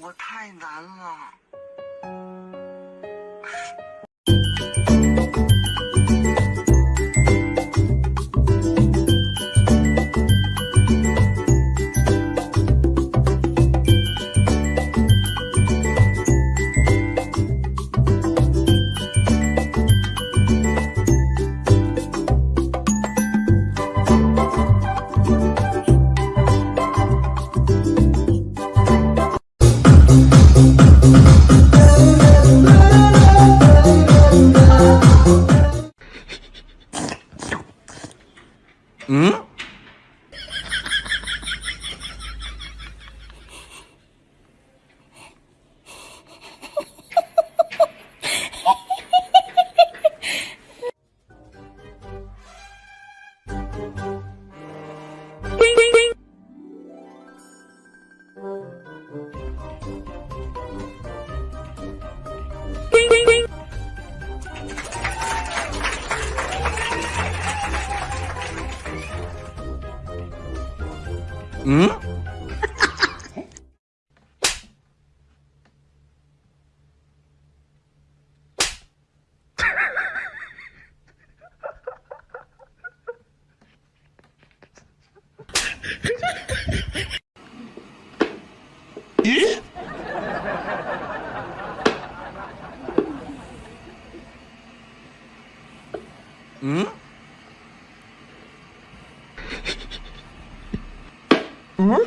我太难了。嗯？Ừ? Ừ?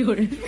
有人。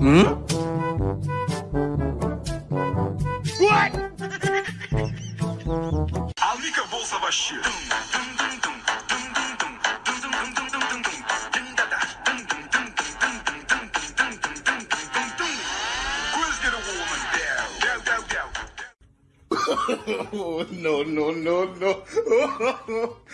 Hmm? What? Ali Kabul Savaşı. oh, no, no, no, no.